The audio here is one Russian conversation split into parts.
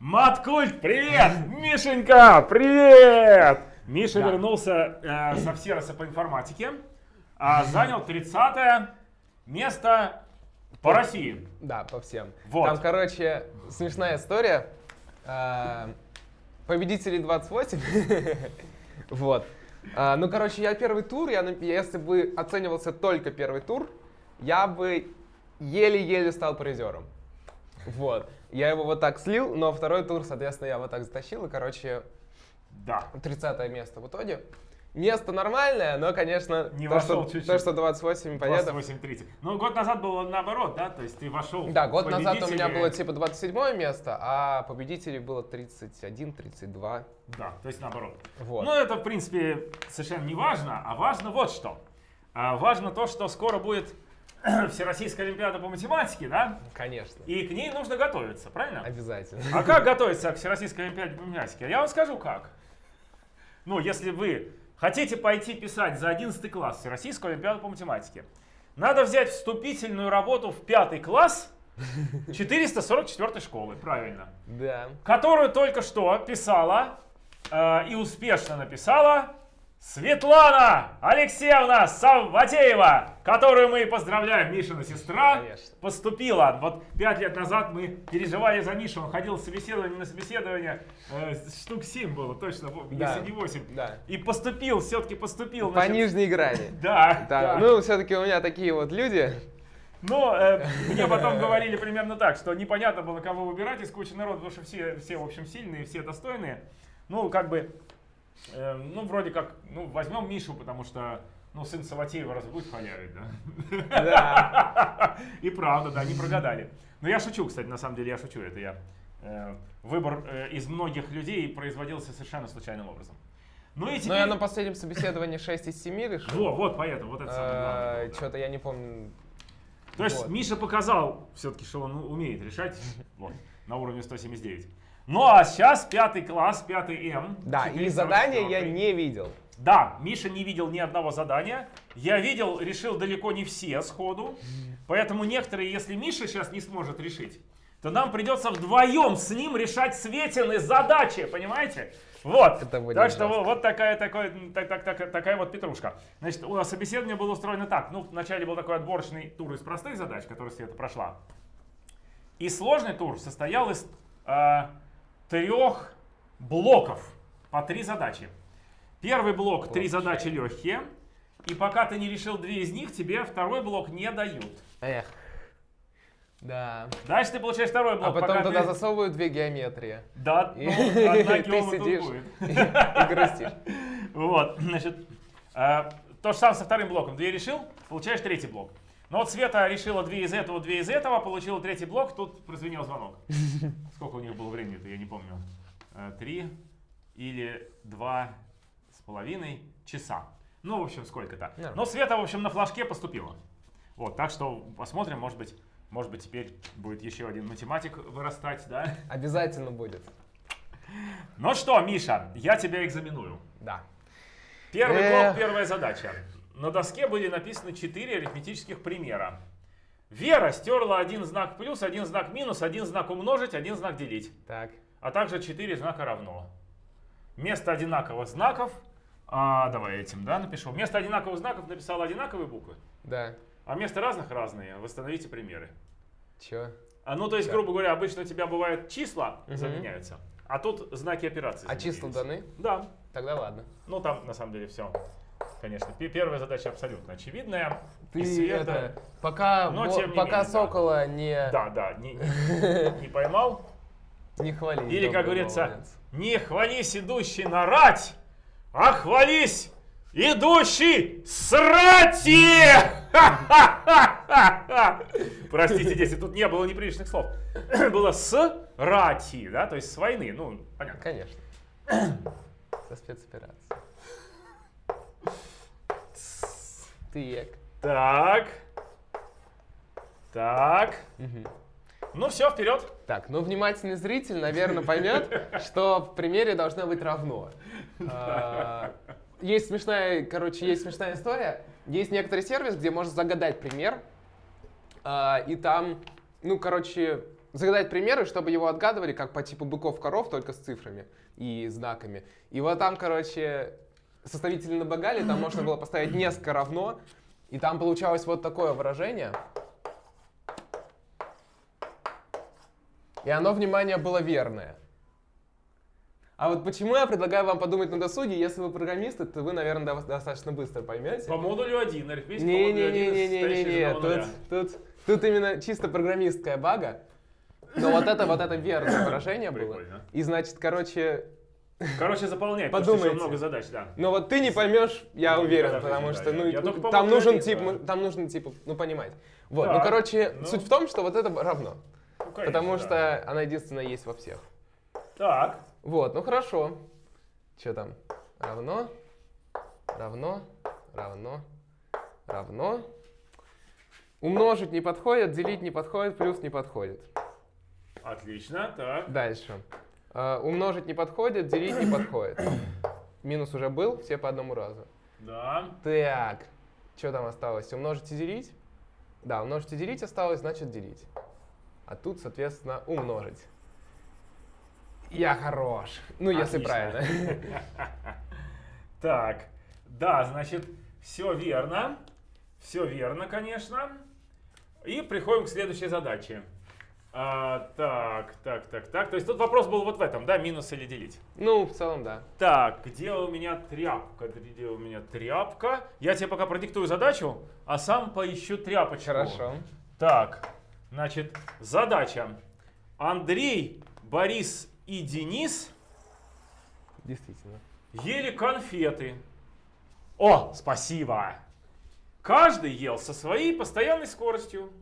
Маткульт, привет! Мишенька, привет! Миша Да. вернулся э, со всероса по информатике, а занял 30 место по России. Да, по всем. Вот. Там, короче, смешная история. А, Победителей 28. Вот. А, Ну, короче, я первый тур, я, если бы оценивался только первый тур, я бы еле-еле стал призером. Вот. Я его вот так слил, но второй тур, соответственно, я вот так затащил, и, короче, Да. 30 место в итоге. Место нормальное, но, конечно, Не то, вошел что, чуть-чуть. то, что 28 понятно. 28-30. Ну, год назад было наоборот, да? То есть ты вошел Да, год назад у меня было типа 27 место, а победителей было 31-32. Да, то есть наоборот. Вот. Ну, это, в принципе, совершенно не важно, а важно вот что. А, важно то, что скоро будет Всероссийская Олимпиада по математике, да? Конечно. И к ней нужно готовиться, правильно? Обязательно. А как готовиться к Всероссийской Олимпиаде по математике? Я вам скажу как. Ну, если вы хотите пойти писать за 11 класс Всероссийскую Олимпиаду по математике, надо взять вступительную работу в пятый класс 444 школы, правильно, Да. которую только что писала э, и успешно написала Светлана Алексеевна Савватеева, которую мы поздравляем, Мишина сестра, Конечно. поступила. Вот пять лет назад мы переживали за Мишу, он ходил с собеседования на собеседование, э, штук 7 было точно, Да. если не 8. Да. И поступил, все-таки поступил. По значит, нижней грани. Да, Да. да. Ну, все-таки у меня такие вот люди. Но э, мне потом говорили примерно так, что непонятно было, кого выбирать из кучи народа, потому что все, все, в общем, сильные, все достойные. Ну, как бы, э, ну, вроде как, ну, возьмем Мишу, потому что, ну, сын Саватеева разве будет халявить, да? Да. И правда, да, не прогадали. Но я шучу, кстати, на самом деле я шучу, это я. э, Выбор э, из многих людей производился совершенно случайным образом. Ну и Но теперь... я на последнем собеседовании 6 из 7 решил. Вот, вот, поэтому, вот это самое главное. да. Что-то я не помню. То есть. Миша показал все-таки, что он умеет решать вот, на уровне 179. Ну а сейчас пятый класс, пятый М. Да, и 444. задания я не видел. Да, Миша не видел ни одного задания. Я видел, решил далеко не все сходу. Поэтому некоторые, если Миша сейчас не сможет решить, то нам придется вдвоем с ним решать Светины задачи, понимаете? Вот. Это будет так что жестко. вот такая, такой, так, так, так- такая вот петрушка. Значит, у нас собеседование было устроено так. Ну, вначале был такой отборочный тур из простых задач, который Света прошла. И сложный тур состоял из э, трех блоков по три задачи. Первый блок три задачи легкие. И пока ты не решил две из них, тебе второй блок не дают. Эх. Да. Дальше ты получаешь второй блок. А потом туда ты- засовывают две геометрии. Да, И ну, одна ты сидишь. будет. И грустишь. Вот, значит, э, то же самое со вторым блоком. Две решил, получаешь третий блок. Но вот Света решила две из этого, две из этого, получила третий блок, тут прозвенел звонок. Сколько у них было времени-то, я не помню. Э, Три или два с половиной часа. Ну, в общем, сколько-то. Но Света, в общем, на флажке поступила. Вот, так что посмотрим, может быть, может быть, теперь будет еще один математик вырастать, да? Обязательно будет. Ну что, Миша, я тебя экзаменую. Да. Первый блок, первая задача. На доске были написаны четыре арифметических примера. Вера стерла один знак плюс, один знак минус, один знак умножить, один знак делить, Так. а также четыре знака равно. Вместо одинаковых знаков, а, давай этим, да, напишу. Вместо одинаковых знаков написала одинаковые буквы, Да. а вместо разных разные. Восстановите примеры. Чё? А, ну, то есть, Да. грубо говоря, обычно у тебя бывают числа Мгм. заменяются, а тут знаки операции. А числа даны? Да. Тогда ладно. Ну, там, на самом деле, все. Конечно, Пе- первая задача абсолютно очевидная. Ты И Света- это, пока, Но тем не пока менее, да. Сокола не, Да, да, не, не- не поймал. не хвали. Или, как говорится, молодец. не хвались идущий на рать, а хвались идущий срати! Простите, если тут не было неприличных слов. Было с рати, да, то есть с войны, ну, понятно. Конечно. Со спецоперацией. Так. Так. Так. Мгм. Ну все, вперед. Так, ну внимательный зритель, наверное, поймет, что в примере должно быть равно. А, Есть смешная, короче, есть смешная история. Есть некоторый сервис, где можно загадать пример, а, и там, ну, короче, загадать примеры, чтобы его отгадывали, как по типу быков-коров, только с цифрами и знаками. И вот там, короче, составители набогали, там можно было поставить несколько равно, и там получалось вот такое выражение. И оно, внимание, было верное. А вот почему я предлагаю вам подумать на досуге, если вы программисты, то вы, наверное, достаточно быстро поймете. По модулю 1, арифметика по модулю 1, Не-не-не-не-не-не, тут, тут, тут именно чисто программистская бага. Но вот это, вот это верное выражение было. И значит, короче, Короче, заполняй, потому что много задач, да. но вот ты не поймешь, я Ну, уверен, потому что, ну, там нужен тип, там нужно, типа, ну, понимать. Вот, ну, короче, ну. суть в том, что вот это равно. Ну, Потому что она единственная есть во всех. Так, Вот, ну хорошо. Что там? Равно, равно, равно, равно. Умножить не подходит, делить не подходит, плюс не подходит. отлично, так. Дальше. А, умножить не подходит, делить не подходит. Минус уже был, все по одному разу. Да, Так, что там осталось? Умножить и делить? Да, умножить и делить осталось, значит делить. А тут, соответственно, умножить. Я хорош. Ну, если Отлично. правильно. так. Да, значит, все верно. Все верно, конечно. И приходим к следующей задаче. А, так, так, так, так. То есть тут вопрос был вот в этом, да, минус или делить. Ну, в целом, да. Так, где у меня тряпка? Где у меня тряпка? Я тебе пока продиктую задачу, а сам поищу тряпочку. Хорошо. Так, значит, задача. Андрей, Борис и Денис Действительно. ели конфеты. О, спасибо! Каждый ел со своей постоянной скоростью.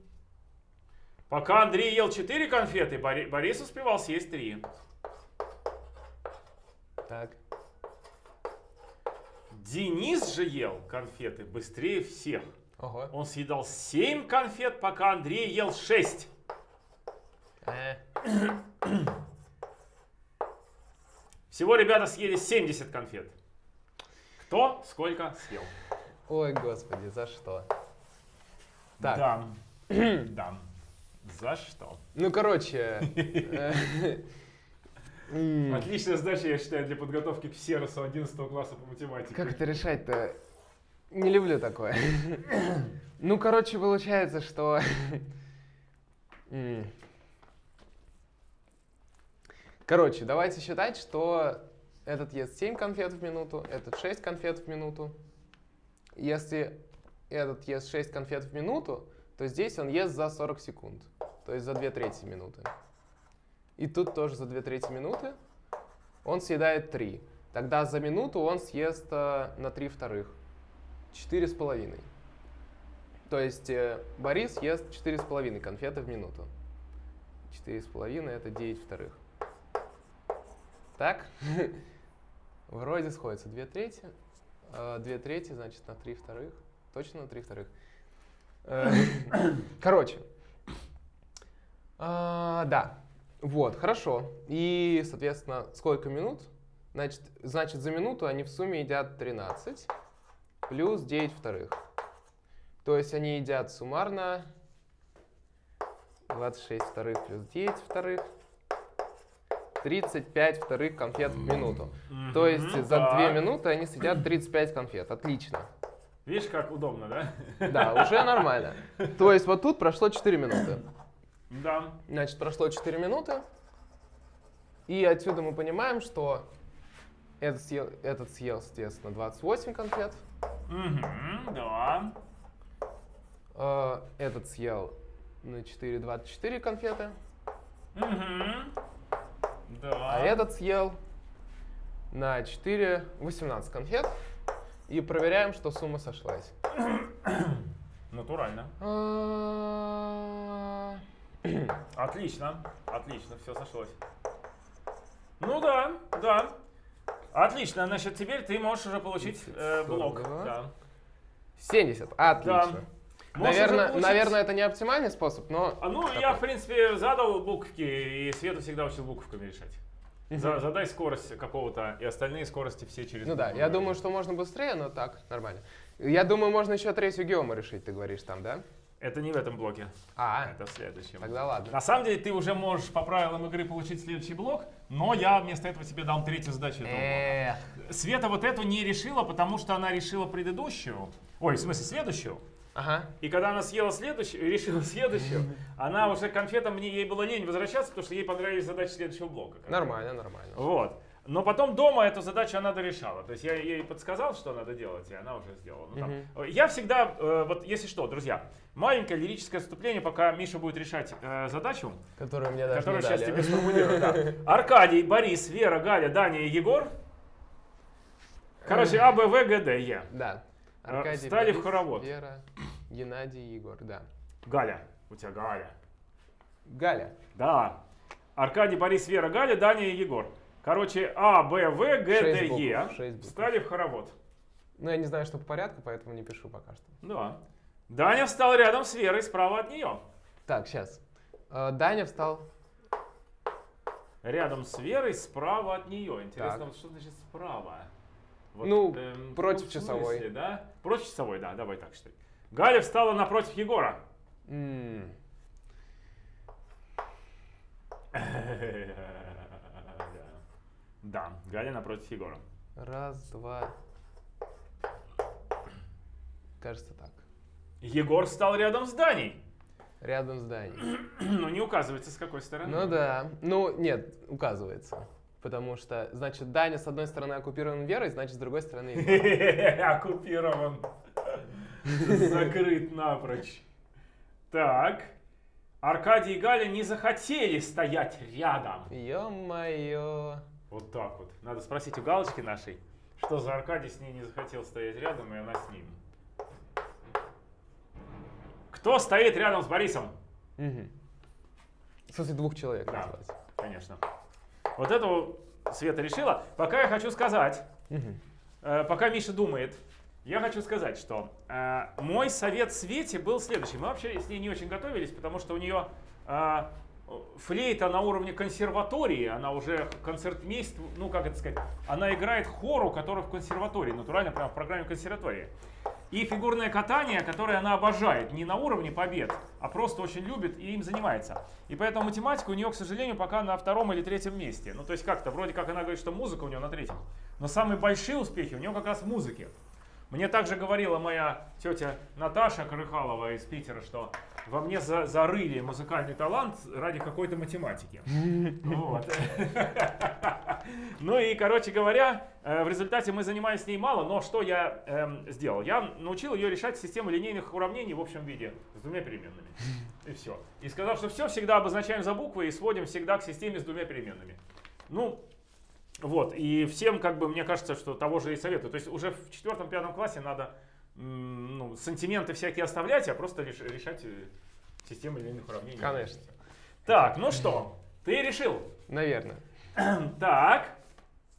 Пока Андрей ел 4 конфеты, Бори- Борис успевал съесть 3. Так. Денис же ел конфеты быстрее всех. Ого. Он съедал 7 конфет, пока Андрей ел 6. Э, Всего ребята съели 70 конфет. Кто сколько съел? Ой, господи, за что? Так. Дам. Дам. За что? Ну, короче. э, Отличная задача, я считаю, для подготовки к Серосу 11 класса по математике. Как это решать-то? Не люблю такое. Ну, короче, получается, что... Короче, давайте считать, что этот ест 7 конфет в минуту, этот 6 конфет в минуту. Если этот ест 6 конфет в минуту, то здесь он ест за 40 секунд, то есть за 2 трети минуты. И тут тоже за 2 трети минуты он съедает 3. Тогда за минуту он съест э, на 3 вторых. 4 с половиной. То есть э, Борис ест 4 с половиной конфеты в минуту. 4 с половиной это 9 вторых. Так? Вроде сходится 2 трети. 2 трети, значит, на 3 вторых. Точно на 3 вторых. Э, Короче. А, Да. Вот, хорошо. И, соответственно, сколько минут? Значит, значит, за минуту они в сумме едят 13 плюс 9 вторых. То есть они едят суммарно 26 вторых плюс 9 вторых. 35 вторых конфет в минуту. То есть за 2 так. минуты они съедят 35 конфет. Отлично. Видишь, как удобно, да? Да, уже нормально. То есть вот тут прошло 4 минуты. Да. Значит, прошло 4 минуты. И отсюда мы понимаем, что этот съел, этот съел соответственно, 28 конфет. Мгм, да. Этот съел на 4 24 конфеты. Мгм. Да. А этот съел на 4 18 конфет. И проверяем, что сумма сошлась. Натурально. Отлично. Отлично, все сошлось. Ну да, да. Отлично, значит, теперь ты можешь уже получить э, блок. 42. Да. 70. Отлично. Можешь Наверное, получить- наверное, это не оптимальный способ, но... А, ну, такой. я, в принципе, задал буковки, и Свету всегда учил буковками решать. За- задай скорость какого-то, и остальные скорости все через Ну да, я думаю, что можно быстрее, но так, нормально. Я думаю, можно еще третью геому решить, ты говоришь там, да? Это не в этом блоке, А, это в следующем. тогда ладно. На самом деле ты уже можешь по правилам игры получить следующий блок, но я вместо этого тебе дам третью задачу этого блока. Эх. Света вот эту не решила, потому что она решила предыдущую. Ой, в смысле следующую. Ага. И когда она съела следующую, решила следующую, она уже конфетам мне ей было лень возвращаться, потому что ей понравились задачи следующего блока. Нормально, нормально. Вот. Но потом дома эту задачу она дорешала. То есть я ей подсказал, что надо делать, и она уже сделала. Ну, там. Я всегда, э, вот если что, друзья, маленькое лирическое вступление, пока Миша будет решать э, задачу, Которую мне даже которую сейчас дали. тебе сформулирую. да. Аркадий, Борис, Вера, Галя, Даня и Егор. Короче, А, Б, В, Г, Д, Е. Да. А, Аркадий, встали в Борис, хоровод. Вера, Геннадий, Егор, да. Галя. У тебя Галя. Галя. Да. Аркадий, Борис, Вера, Галя, Даня и Егор. Короче, А, Б, В, Г, Д, Е. Встали в хоровод. Ну, я не знаю, что по порядку, поэтому не пишу пока что. Да. Даня встал рядом с Верой, справа от нее. Так, сейчас. Даня встал. Рядом с Верой, справа от нее. Интересно, Так. вот что значит справа? Вот, Ну, эм, против в часовой. смысле, да? Против часовой, да, давай так считай. Галя встала напротив Егора. М, Да, Галя напротив Егора. Раз, два. Кажется, так. Егор встал рядом с Даней. Рядом с Даней. Но не указывается, с какой стороны. Ну да. Ну, нет, указывается. Потому что, значит, Даня с одной стороны оккупирован Верой, значит, с другой стороны... Оккупирован. Закрыт напрочь. Так. Аркадий и Галя не захотели стоять рядом. Ё-моё. Вот так вот. Надо спросить у Галочки нашей, что за Аркадий с ней не захотел стоять рядом, и она с ним. Кто стоит рядом с Борисом? Мгм. В смысле, двух человек Да. назвать. Конечно. Вот этого Света решила. Пока я хочу сказать, Мгм. Э, пока Миша думает, я хочу сказать, что э, мой совет Свете был следующий. Мы вообще с ней не очень готовились, потому что у нее э, флейта на уровне консерватории, она уже концертмейст, ну как это сказать, она играет хору, который в консерватории, натурально прямо в программе консерватории. И фигурное катание, которое она обожает, не на уровне побед, а просто очень любит и им занимается. И поэтому математика у нее, к сожалению, пока на втором или третьем месте. Ну, то есть как-то, вроде как она говорит, что музыка у нее на третьем. Но самые большие успехи у нее как раз в музыке. Мне также говорила моя тетя Наташа Крыхалова из Питера, что во мне за- зарыли музыкальный талант ради какой-то математики. Вот. Ну и, короче говоря, э, в результате мы занимались с ней мало, но что я эм, сделал? Я научил ее решать систему линейных уравнений в общем виде с двумя переменными. И все. И сказал, что все всегда обозначаем за буквы и сводим всегда к системе с двумя переменными. Ну, вот, и всем, как бы, мне кажется, что того же и советую. То есть уже в четвертом-пятом классе надо ну, сантименты всякие оставлять, а просто реш- решать э, систему линейных уравнений. Конечно. Так, ну что, ты решил? Наверное. Так,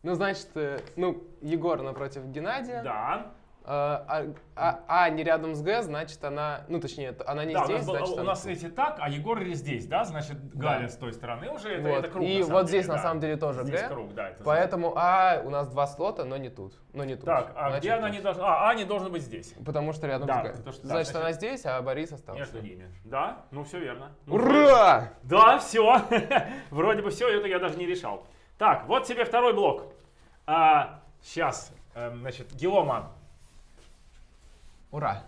Ну, значит, э, ну, Егор напротив Геннадия. да. А, а- а не рядом с Г, значит, она... Ну, точнее, она не да, у здесь, нас, был- значит, у нас эти так, а Егор здесь, да? Значит, Галя с той стороны уже, это, Вот. это круг. И вот деле, здесь, на да. самом деле, тоже Здесь Г. круг, да. это Поэтому А у нас два слота, но не тут. Но не тут. Так, а Значит, где она не должна? А, А не должна быть здесь. Потому что рядом Да, с Г. потому что- да, значит, значит, она здесь, а Борис остался. Между ними. Да, ну все верно. Ну, Ура! Да, все. Вроде бы все, это я даже не решал. Так, вот тебе второй блок. А, сейчас, эм, значит, Геома. Ура!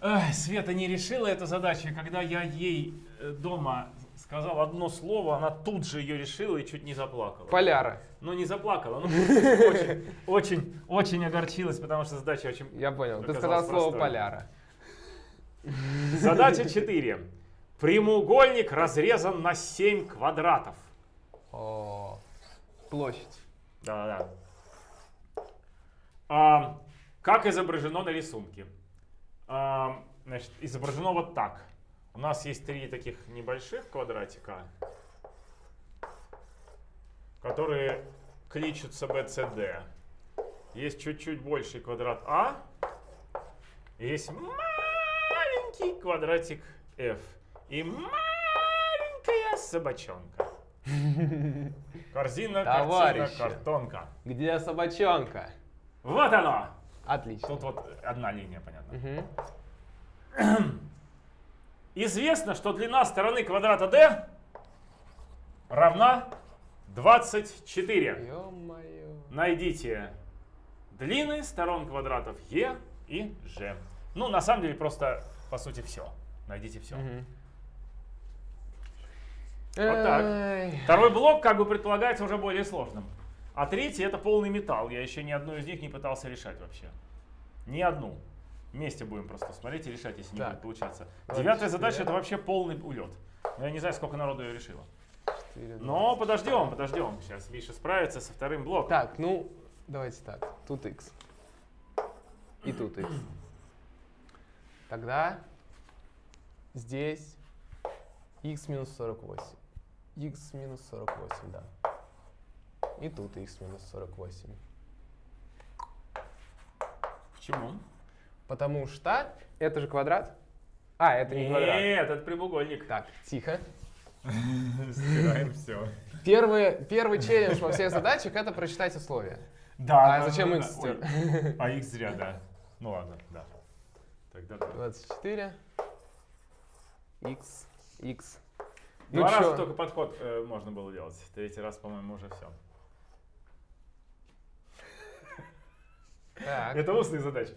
Эх, Света не решила эту задачу, и когда я ей э, дома сказал одно слово, она тут же ее решила и чуть не заплакала. Поляра. Ну, не заплакала, ну, очень, очень, очень огорчилась, потому что задача очень... Я понял. Ты сказал слово простой. поляра. Задача 4. Прямоугольник разрезан на 7 квадратов. О, площадь. Да-да-да. А, как изображено на рисунке? А, значит, изображено вот так. У нас есть три таких небольших квадратика, которые кличутся BCD. Есть чуть-чуть больший квадрат А. Есть маленький квадратик F. И маленькая собачонка. Корзина, картина, Товарищи. картонка. Где собачонка? Вот оно! Отлично. Тут вот одна линия, понятно. Мгм. Известно, что длина стороны квадрата d равна 24. Ё-моё. Найдите длины сторон квадратов e и g. Ну, на самом деле, просто, по сути, все. Найдите все. Мгм. Вот так. Второй блок, как бы предполагается, уже более сложным. А третий это полный металл. Я еще ни одну из них не пытался решать вообще. Ни одну. Вместе будем просто смотреть и решать, если не Так. будет получаться. Девятая задача это вообще полный улет. Но я не знаю, сколько народу ее решило. Четыре, два. Но подождем, подождем. Сейчас Миша справится со вторым блоком. Так, ну, давайте так. Тут x. И тут x. Тогда здесь x минус 48. x минус 48, да. И тут x минус 48. Почему? Потому что это же квадрат. А, это не квадрат. Нет, это прямоугольник. Так, тихо. Стираем все. Первый, первый челлендж во всех задачах это прочитать условия. Да. А да, зачем да, x да. стер? Ой, А x зря, да. Ну ладно, да. Тогда да. 24. x, x. Ну Два раза чё? только подход э, можно было делать. Третий раз, по-моему, уже все. Так. Это устные задачи.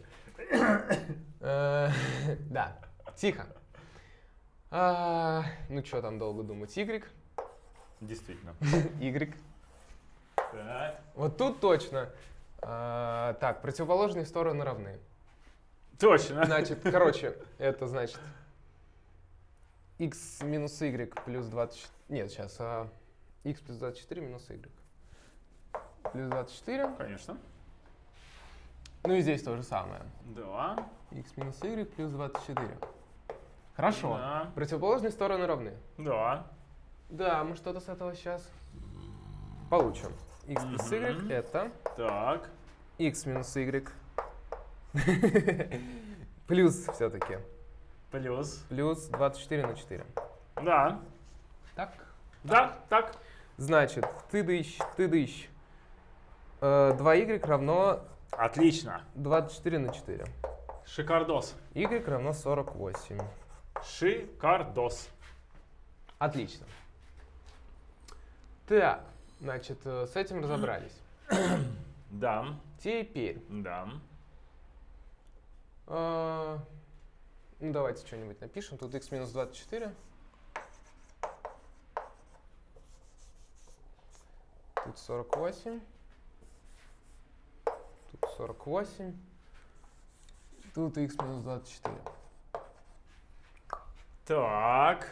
Э, Да, тихо. А, Ну что там долго думать? Y? Действительно. Y. Так. Вот тут точно. А, Так, противоположные стороны равны. Точно. Значит, короче, это значит x минус y плюс 24... Нет, сейчас. а, x плюс 24 минус y. Плюс 24. Конечно. Ну и здесь то же самое. Да. x минус y плюс 24. Хорошо. Да. Противоположные стороны равны. Да. Да, мы что-то с этого сейчас получим. x плюс y Мгм. это Так. x минус y плюс все-таки Плюс. плюс 24 на 4. Да. Так. Да, так. Значит, ты дыщ, ты дыщ. Э, 2y равно Отлично. 24 на 4. Шикардос. y равно 48. Шикардос. Отлично. Так, значит, э, с этим разобрались. Да. Теперь, Да. э, ну давайте что-нибудь напишем. Тут x минус 24. Тут 48. Тут 48. Тут x минус 24. Так.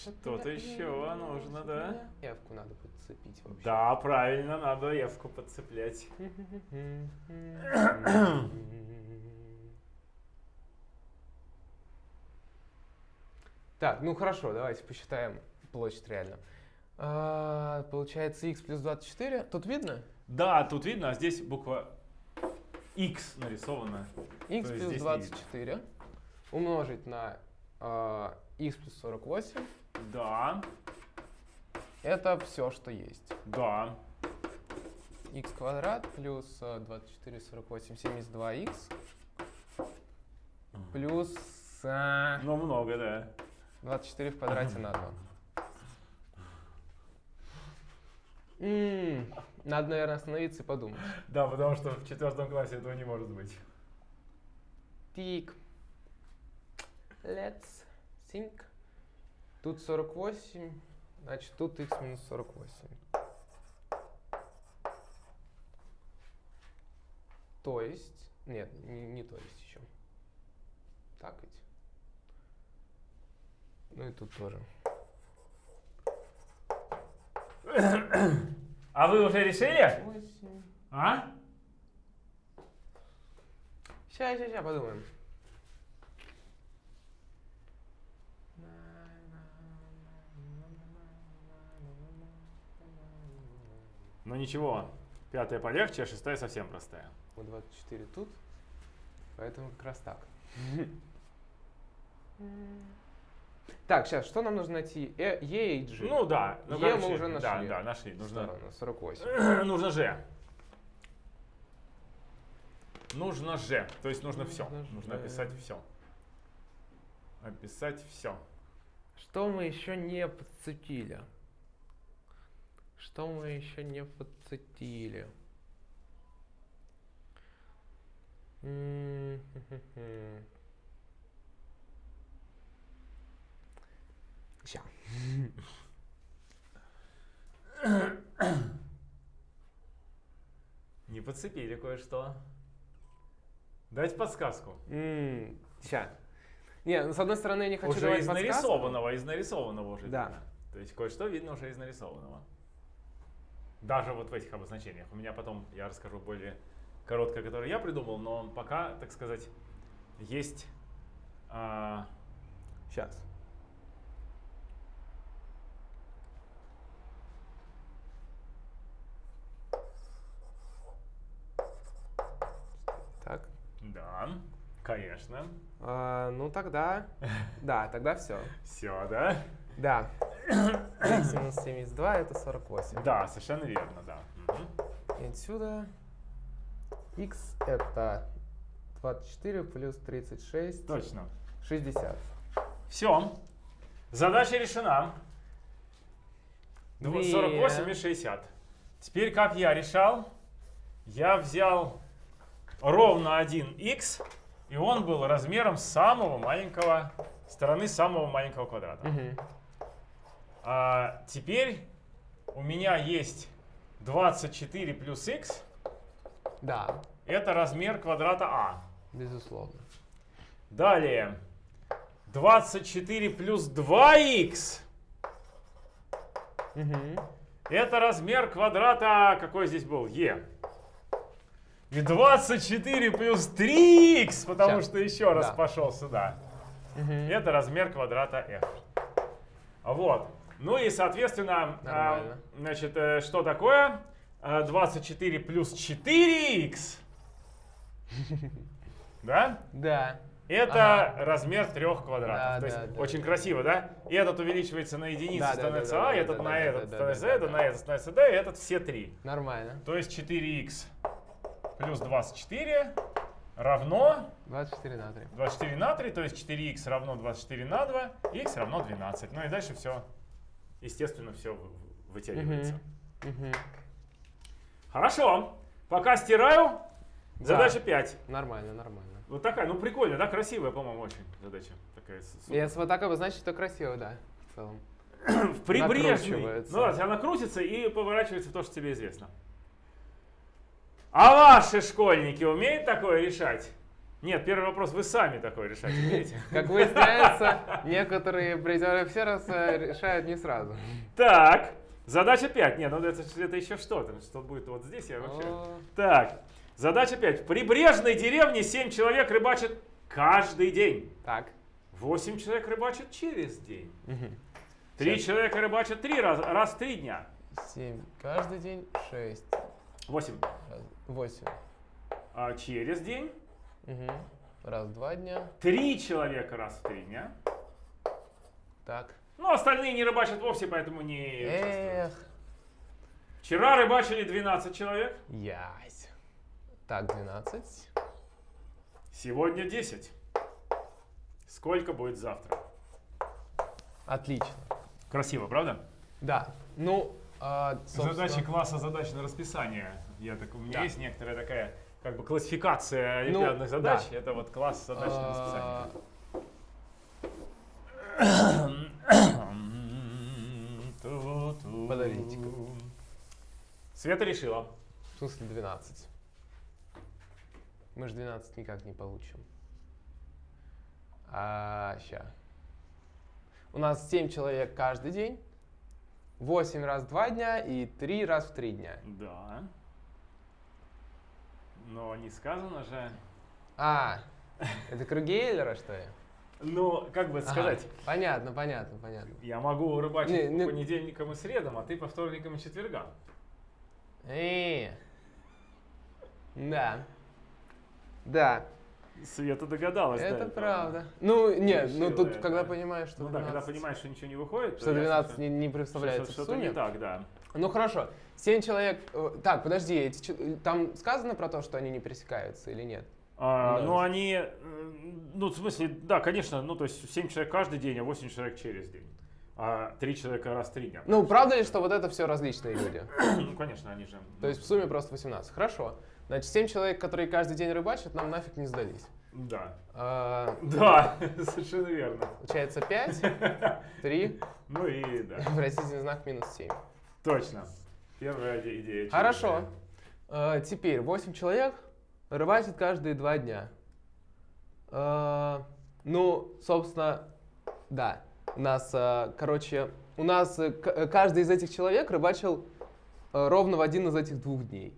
Что-то еще нужно, да? Явку надо подцепить вообще. Да, правильно, надо евку подцеплять. Так, ну хорошо, давайте посчитаем площадь реально. А, получается x плюс 24. Тут видно? Да, тут видно, а здесь буква X нарисована. x плюс здесь не 24 умножить на а, x плюс 48. Да, Это все, что есть. да. x квадрат плюс а, 24, 48, 72x плюс а, Ну, много, да. 24 в квадрате на 2. М, Надо, наверное, остановиться и подумать. Да, потому что в четвертом классе этого не может быть. Тик. Let's think. Тут 48, значит тут x минус 48. То есть, нет, не, не то есть еще. Так ведь. Ну и тут тоже. А вы уже решили? 8. А? Сейчас, сейчас, сейчас подумаем. Ну ничего, пятая полегче, а шестая совсем простая. Вот 24 тут, поэтому как раз так. Так, сейчас, что нам нужно найти? Э, e и G. Ну да, ну Е короче, мы уже Да, нашли. да, нашли. Нужно, Сторону, 48. нужно же. Нужно же. То есть нужно все. Нужно Нужно описать все. описать все. Что мы еще не подцепили? Что мы еще не подцепили? М, Ща. Не подцепили кое-что. Дать подсказку. Ща. Не, ну, с одной стороны, я не хочу уже давать из нарисованного, из нарисованного уже Да. видно. То есть кое-что видно уже из нарисованного. Даже вот в этих обозначениях. У меня потом, я расскажу более короткое, которое я придумал, но пока, так сказать, есть... а, Сейчас. Так. Да, конечно. А, ну тогда. Да, тогда все. Все, да? Да. x минус 72 это 48. Да, совершенно верно, да. И отсюда x это 24 плюс 36, Точно. 60. Все. Задача решена. Дв- Две. 48 и 60. Теперь как я решал? Я взял ровно один x, и он был размером самого маленького, стороны самого маленького квадрата. Мгм. А теперь у меня есть 24 плюс x, Да, это размер квадрата а. безусловно. Далее 24 плюс 2х. Мгм. Это размер квадрата, какой здесь был? Е. И 24 плюс 3х, потому Щас. что еще раз Да. пошел сюда. Мгм. Это размер квадрата f. Вот. Ну и, соответственно, а, значит, э, что такое? А, 24 плюс 4х. Да? Да. Это Ага. размер трех квадратов. Да, То есть да, да. очень красиво, да? И этот увеличивается на единицу, Да, становится да, да, А, да, этот да, на да, этот да, становится да, это, да. на этот становится и этот все три. Нормально. То есть 4х плюс 24 равно 24 на 3. 24 на 3, то есть 4х равно 24 на 2, х равно 12. Ну и дальше все, естественно, все вытягивается. Мгм. Хорошо, пока стираю, Да. задача 5. Нормально, нормально. Вот такая, ну прикольная, да, красивая, по-моему, очень задача. Такая супер. Если вот так обозначить, то красиво, да, в целом. в накручивается. Ну да, она крутится и поворачивается в то, что тебе известно. А ваши школьники умеют такое решать? Нет, первый вопрос, вы сами такое решать умеете? Как выясняется, некоторые призеры все раз э, решают не сразу. Так, задача 5. Нет, ну это, это еще что-то. Что будет вот здесь, я вообще... Так, задача 5. В прибрежной деревне 7 человек рыбачат каждый день. Так. 8 человек рыбачат через день. Мгм. 3 Сейчас. человека рыбачат 3 раза, раз в 3 дня. Семь. Каждый день шесть. 8 Раз, Восемь. а, через день. Мгм. Раз, два дня. 3 человека раз в 3 дня. Так. Ну, остальные не рыбачат вовсе, поэтому не. Эх. Вчера рыбачили 12 человек, Ясь. Так, 12. сегодня 10. Сколько будет завтра? Отлично. Красиво, правда? Да. Ну, а, собственно, Задачи класса задач на расписание. Я так, у меня Да. есть некоторая такая как бы классификация Ну, олимпиадных задач. да. Это вот класс задач на расписание. Подождите-ка. Света решила. В смысле 12? Мы же 12 никак не получим. А, ща. У нас 7 человек каждый день, 8 раз в 2 дня и 3 раз в 3 дня. Да. Но не сказано же. А, это круги Эйлера, что ли? Ну, как бы сказать, Ага, понятно, понятно, понятно. я могу рыбачить Не, не- по понедельникам и средам, а ты по вторникам и четвергам. Э, Да. Да, Света догадалась. это этого. правда. Ну, нет, ну тут, это. когда понимаешь, что Ну да, когда 12, понимаешь, что ничего не выходит, то что ясно, 12 не, что- не что- представляется Что-то не так, да. Ну хорошо, 7 человек. э, Так, подожди, эти, че- там сказано про то, что они не пересекаются или нет? А, Да. Ну, они, э, ну, в смысле, да, конечно, ну, то есть 7 человек каждый день, а 8 человек через день. А 3 человека раз в 3 дня. Ну, правда ли, что вот это все различные люди? Ну, конечно, они же... То есть в сумме просто 18. Хорошо. Значит, 7 человек, которые каждый день рыбачат, нам нафиг не сдались. Да. А, Да, совершенно верно. Получается 5, 3, Ну и да, вопросительный знак минус 7. точно. Первая иде- идея. Хорошо. А, Теперь 8 человек рыбачат каждые 2 дня. А, Ну, собственно, да. У нас, а, короче, у нас э, каждый из этих человек рыбачил э, ровно в один из этих двух дней.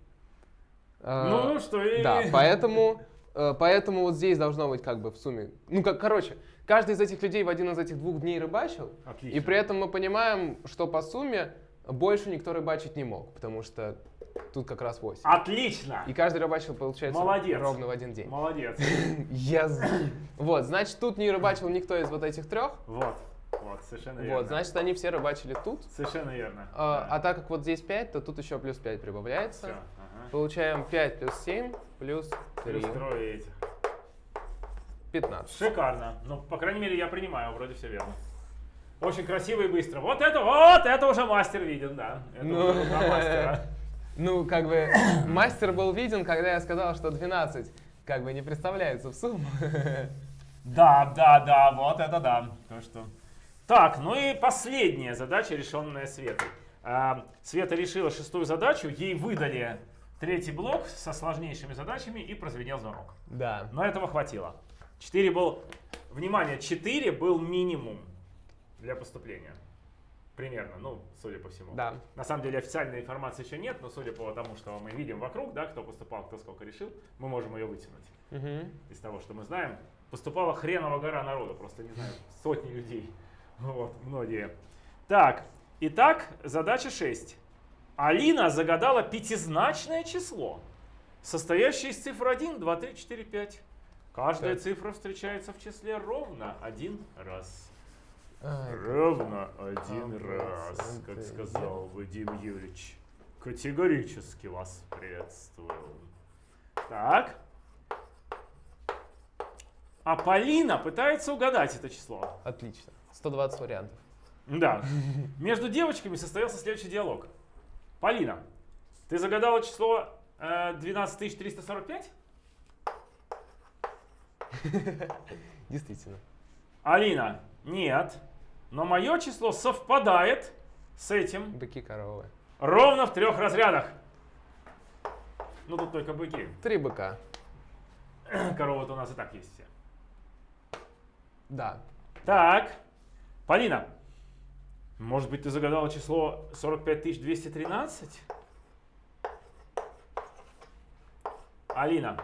А, Ну, что и... Да, поэтому, э, поэтому вот здесь должно быть как бы в сумме. Ну, как, короче, каждый из этих людей в один из этих двух дней рыбачил, Отлично. и при этом мы понимаем, что по сумме больше никто рыбачить не мог, потому что тут как раз 8. Отлично! И каждый рыбачил, получается, Молодец. ровно в один день. Молодец. Я Вот, значит, тут не рыбачил никто из вот этих трех. Вот, вот, совершенно верно. Вот, значит, они все рыбачили тут. Совершенно верно. А, да. а так как вот здесь 5, то тут еще плюс 5 прибавляется. Ага. Получаем 5 плюс 7 плюс 3. Плюс трое этих. 15. Шикарно. Ну, по крайней мере, я принимаю, вроде все верно. Очень красиво и быстро. Вот это, вот это уже мастер виден, да. Это Ну. уже мастера. Ну, как бы, мастер был виден, когда я сказал, что 12 как бы не представляется в сумму. Да, да, да, вот это да. То, что... Так, ну и последняя задача, решенная Светой. А, Света решила шестую задачу, ей выдали третий блок со сложнейшими задачами и прозвенел звонок. Да. Но этого хватило. 4 был... Внимание, 4 был минимум для поступления. Примерно, ну, судя по всему. Да. На самом деле официальной информации еще нет, но судя по тому, что мы видим вокруг, да, кто поступал, кто сколько решил, мы можем ее вытянуть. Мгм. Из того, что мы знаем, поступала хреново гора народу, просто не знаю, сотни людей. Вот, многие. Так, итак, задача 6. Алина загадала пятизначное число, состоящее из цифр 1, 2, 3, 4, 5. Каждая Так. цифра встречается в числе ровно один раз. Ай, Ровно один А, раз, проценты как сказал Вадим Юрьевич. Категорически вас приветствую. Так. А Полина пытается угадать это число. Отлично. 120 вариантов. Да. Между девочками состоялся следующий диалог. Полина, ты загадала число э, 12345? Действительно. Алина, нет. Но мое число совпадает с этим Быки коровы. ровно в трех разрядах. Ну тут только быки. Три быка. Коровы-то у нас и так есть все. Да. Так, Полина, может быть ты загадала число 45213? Алина,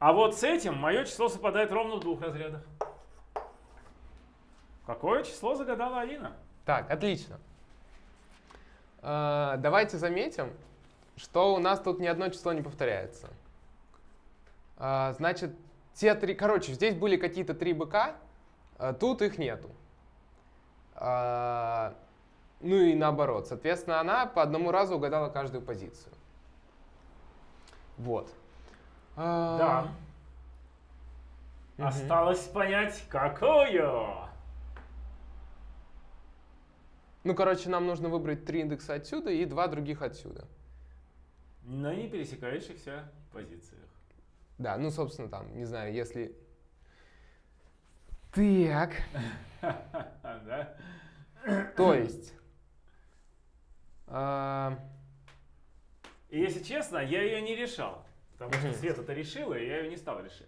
а вот с этим мое число совпадает ровно в двух разрядах. Какое число загадала Алина? Так, отлично. А, давайте заметим, что у нас тут ни одно число не повторяется. А, значит, те три... Короче, здесь были какие-то три быка, а тут их нету. Ну и наоборот. Соответственно, она по одному разу угадала каждую позицию. Вот. А, Да. мгм. Осталось понять, какую. Ну, короче, нам нужно выбрать три индекса отсюда и два других отсюда. На не пересекающихся позициях. Да, ну, собственно, там, не знаю, если... Так, Да? то есть... а, И если честно, я ее не решал. Потому что. Света это решила, и я ее не стал решать.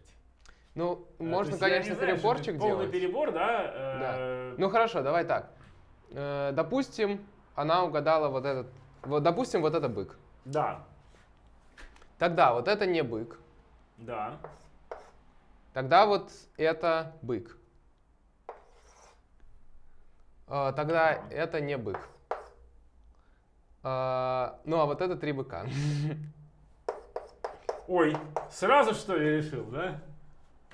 ну, Э, можно, конечно, не знаю, переборчик это Полный делать. перебор, да? э, Ну, хорошо, давай так. Э, допустим, она угадала вот этот... Вот, допустим, вот это бык. Да, Тогда вот это не бык. да. Тогда вот это бык. Тогда Ага. это не бык. А, Ну, а вот это три быка. Ой, сразу что ли решил, да?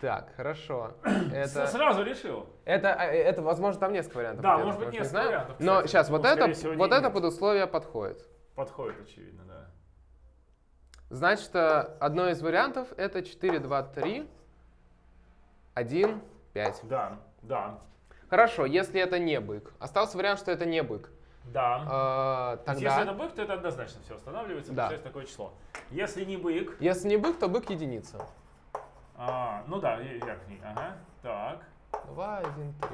Так, хорошо. Это, Сразу решил. это, а, это, возможно, там несколько вариантов. Да, может быть, несколько вариантов, Но кстати. сейчас, Ну, вот это, всего, вот это нет. под условие подходит. Подходит, очевидно, да. Значит, э, одно из вариантов это 4, 2, 3, 1, 5. Да, да, Хорошо, если это не бык. Остался вариант, что это не бык. Да. Э, То есть Если это Тогда, бык, то это однозначно все останавливается, Да. получается такое число. Если не бык, если не бык, то бык единица. а, ну да, верхний, ага, так. 2, 1, 3.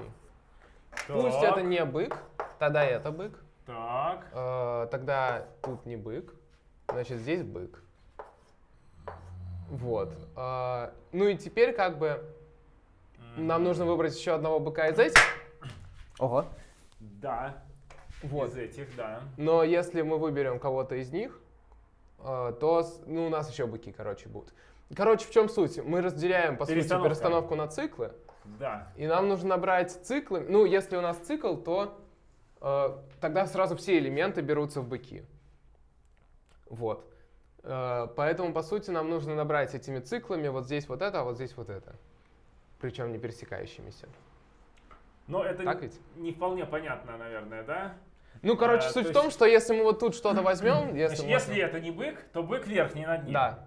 так, Пусть это не бык, тогда это бык. Так, Э, Тогда тут не бык, значит здесь бык. Вот. Э, Ну и теперь как бы нам нужно выбрать еще одного быка из этих. Ого. да, Вот. из этих, да. Но если мы выберем кого-то из них, э, то ну, у нас еще быки, короче, будут. Короче, в чем суть? Мы разделяем, по сути, перестановку на циклы. Да. И нам нужно набрать циклы. Ну, если у нас цикл, то э, тогда сразу все элементы берутся в быки. Вот. Э, поэтому, по сути, нам нужно набрать этими циклами вот здесь вот это, а вот здесь вот это. Причем не пересекающимися. Но это Так ведь? не вполне понятно, наверное, да? Ну, короче, Э, суть то в том, что если мы вот тут что-то возьмем, если, если это не бык, то бык верхний над ним. Да,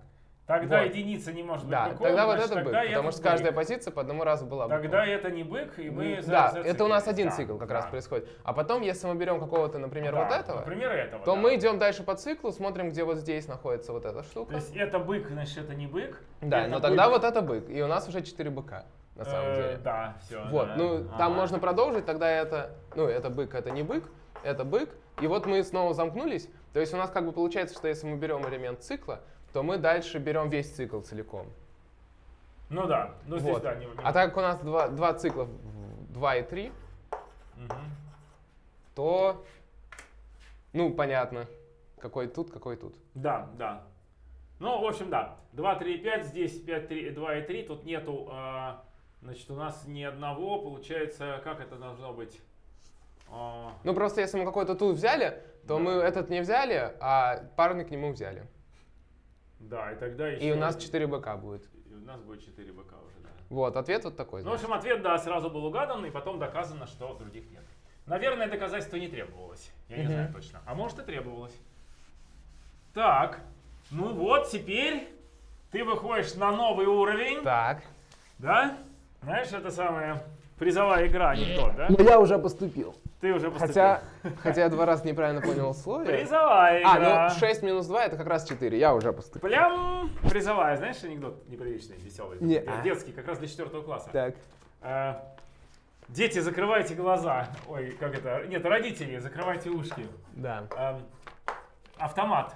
Тогда Вот. единица не может быть да, быком, тогда вот значит, это бык, тогда потому этот что каждая бык. позиция по одному разу была быком. Тогда это не бык, и мы за- Да, это у нас один Да, цикл как да. раз происходит. А потом, если мы берем какого-то, например, Да, вот этого, Например, этого. то да. мы идем дальше по циклу, смотрим, где вот здесь находится вот эта То штука. есть это бык, значит, это не бык. Да, это но тогда бык. вот это бык. И у нас уже 4 быка, на самом Э, деле. Да, все. Вот, ну там можно продолжить, тогда это, ну это бык, это не бык, это бык. И вот мы снова замкнулись. То есть у нас как бы получается, что если мы берем элемент цикла, то мы дальше берем весь цикл целиком. Ну да, ну здесь Вот. да, не, не- А так как у нас два, два цикла, 2 и 3, Мгм. то, ну понятно, какой тут, какой тут. Да, да. Ну, в общем, да. 2, 3, 5, здесь 5, 3, 2 и 3. Тут нету, а, значит, у нас ни одного. Получается, как это должно быть? А, Ну просто если мы какой-то тут взяли, то Да. мы этот не взяли, а парный к нему взяли. да, и тогда еще... И у нас 4 быка будет. и у нас будет 4 быка уже, да. Вот, ответ вот такой. Ну, в общем, ответ, да, сразу был угадан, и потом доказано, что других нет. Наверное, доказательство не требовалось. Я не знаю точно. А может и требовалось. Так, ну вот, теперь ты выходишь на новый уровень. Так. Да? Знаешь, это самая призовая игра, анекдот, да? Ну я уже поступил. Ты уже поступил. Хотя, хотя я два раза неправильно понял условия. Призовая игра. А, ну 6 минус 2 это как раз 4, я уже поступил. Прям призовая. Знаешь, анекдот неприличный, веселый? Не. Э, Детский, как раз для четвертого класса. Так. Э, Дети, закрывайте глаза. Ой, как это? Нет, родители, закрывайте ушки. Да. Эм, автомат.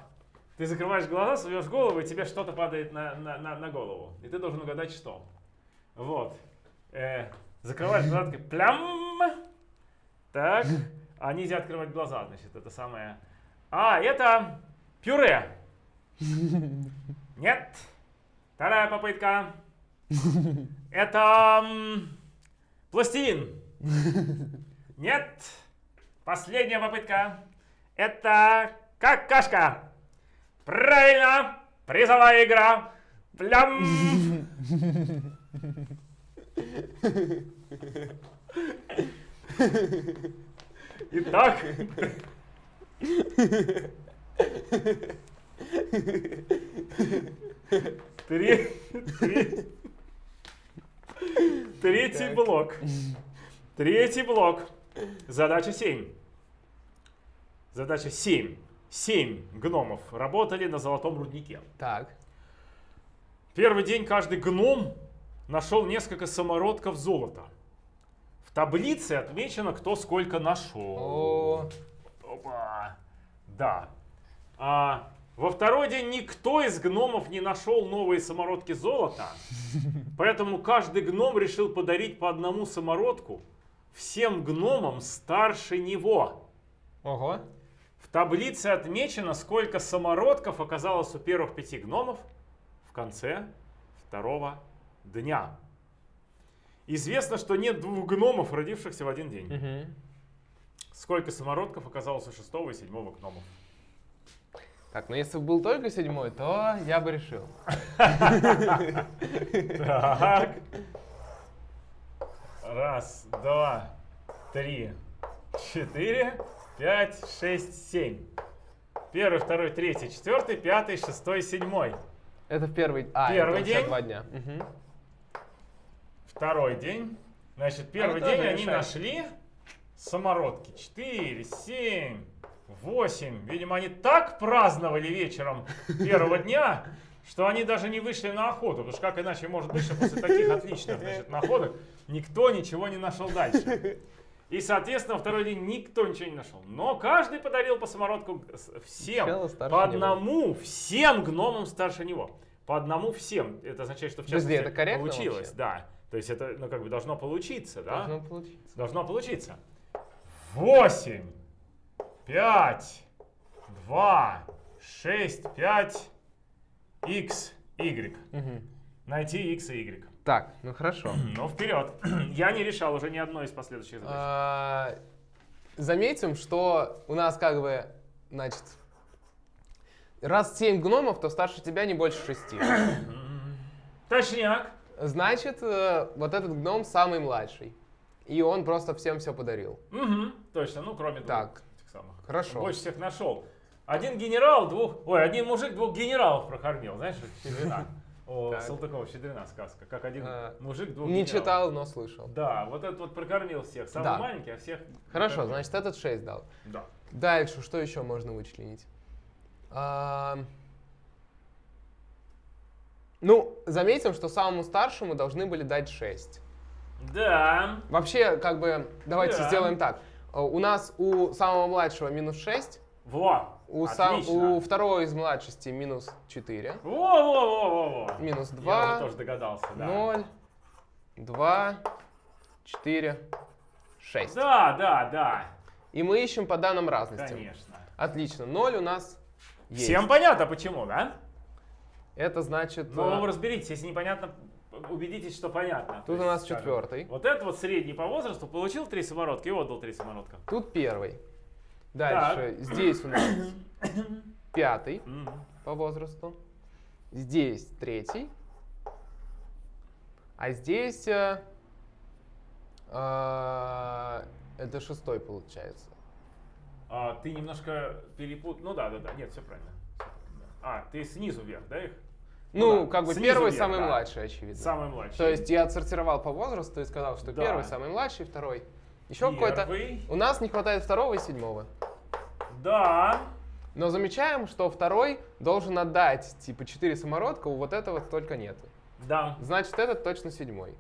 Ты закрываешь глаза, суешь голову, и тебе что-то падает на, на, на, на голову. И ты должен угадать, что. Вот. Э, закрываешь глаза, плям. Так. А нельзя открывать глаза, значит, это самое. А, это пюре. Нет. Вторая попытка. Это пластилин. Нет. Последняя попытка. Это какашка. Правильно. Призовая игра. Плям. Итак. Три, три- Третий Так. блок. Третий блок. Задача 7. Задача 7. 7 гномов работали на золотом руднике. Так. Первый день каждый гном нашел несколько самородков золота. В таблице отмечено, кто сколько нашел. Опа. Да. А, во второй день никто из гномов не нашел новые самородки золота, поэтому каждый гном решил подарить по одному самородку всем гномам старше него. ого. В таблице отмечено, сколько самородков оказалось у первых пяти гномов в конце второго дня. Известно, что нет двух гномов, родившихся в один день. Мгм. Сколько самородков оказалось у шестого и седьмого гномов? Так, ну если бы был только седьмой, то я бы решил. Так. Раз, два, три, четыре, пять, шесть, семь. Первый, второй, третий, четвертый, пятый, шестой, седьмой. Это в первый, а, Первый это день? два дня. Мгм. Второй день. Значит, первый А, день они решает. нашли самородки. 4, 7, 8. Видимо, они так праздновали вечером первого дня, что они даже не вышли на охоту. Потому что как иначе может быть, что после таких отличных значит, находок никто ничего не нашел дальше. И, соответственно, второй день никто ничего не нашел. Но каждый подарил по самородку всем. По него. одному всем гномам старше него. По одному всем. Это означает, что в Подожди, частности это корректно получилось. вообще? Да. То есть это, ну, как бы должно получиться, да? Должно получиться. Должно получиться. 8, 5, 2, 6, 5, x, y. Мгм. Найти x и y. Так, ну хорошо. Ну, вперед. Я не решал уже ни одной из последующих задач. А, Заметим, что у нас как бы, значит, раз 7 гномов, то старше тебя не больше 6. Точняк. Значит, э, вот этот гном самый младший. И он просто всем все подарил. Мгм, точно, ну, кроме двух Так. этих самых. Хорошо. Больше всех нашел. Один генерал, двух... Ой, один мужик двух генералов прокормил. Знаешь, Щедрина. О. Салтыкова, Щедрина сказка. Как один А, мужик двух Не генералов. читал, но слышал. Да, вот этот вот прокормил всех. Самый маленький, а всех... Хорошо, значит, этот 6 дал. Да. Дальше, что еще можно вычленить? Ну, заметим, что самому старшему должны были дать 6. Да. Вообще, как бы, давайте Да. сделаем так. Э, У нас у самого младшего минус 6, Во. у, сам- у второго из младшести минус 4, Во-во-во-во-во. минус Я уже 2, тоже догадался, да. 0, 2, 4, 6. Да, да, да. И мы ищем по данным разности. Конечно. Отлично, 0 у нас есть. Всем понятно, почему, да? Это значит... Ну, э, разберитесь, если непонятно, убедитесь, что понятно. Тут То у нас скажем, четвертый. Вот этот вот средний по возрасту получил три самородка и отдал три самородка. Тут первый. Дальше, здесь у нас пятый по возрасту. Здесь третий. А здесь э, э, это шестой получается. А, ты немножко перепутал. Ну да, да, да. Нет, все правильно. А, ты снизу вверх, да, их? Ну, да, как бы снизу первый вверх, самый да. младший, очевидно. Самый младший. То есть я отсортировал по возрасту и сказал, что Да. первый самый младший, второй. Еще какой-то. У нас не хватает второго и седьмого. Да. Но замечаем, что второй должен отдать типа 4 самородка, у вот этого только нет. Да. Значит, этот точно седьмой.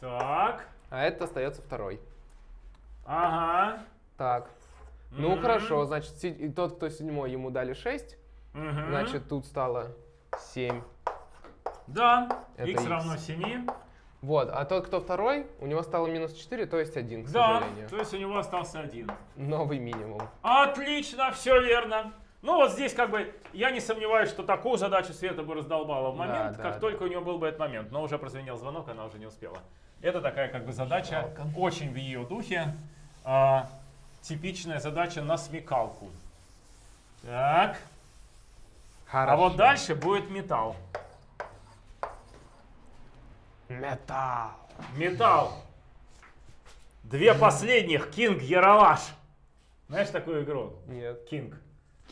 Так. А этот остается второй. Ага. Так. Ну Мгм. хорошо, значит, тот, кто седьмой, ему дали 6. Мгм. Значит, тут стало 7. Да. Это X X. равно 7. Вот, а тот, кто второй, у него стало минус 4, то есть 1, к Да. сожалению. То есть у него остался один. Новый минимум. Отлично, все верно. Ну вот здесь как бы я не сомневаюсь, что такую задачу Света бы раздолбала в момент, да, как да. только у нее был бы этот момент. Но уже прозвенел звонок, она уже не успела. Это такая как бы задача Жалко. очень в ее духе. А, типичная задача на смекалку. Так. Хорошо. А вот дальше будет металл. Металл. Металл. Две последних. Кинг Ералаш. Знаешь такую игру? Нет. Кинг.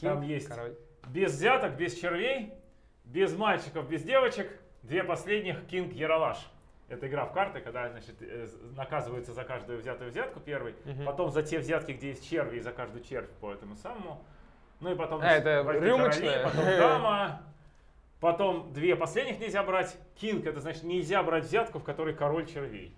Там есть король. без взяток, без червей, без мальчиков, без девочек. Две последних Кинг Ералаш. Это игра в карты, когда значит, э, наказывается за каждую взятую взятку первый, Мгм. потом за те взятки, где есть черви, и за каждую червь по этому самому. Ну и потом А, это рюмочная? короли, потом дама, потом две последних нельзя брать. Кинг это значит нельзя брать взятку, в которой король червей.